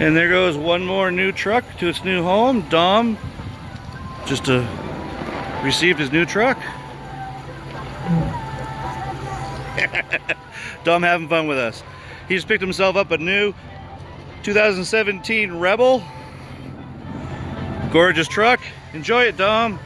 And there goes one more new truck to its new home. Dom just uh, received his new truck. Dom having fun with us. He just picked himself up a new 2017 Rebel. Gorgeous truck. Enjoy it, Dom.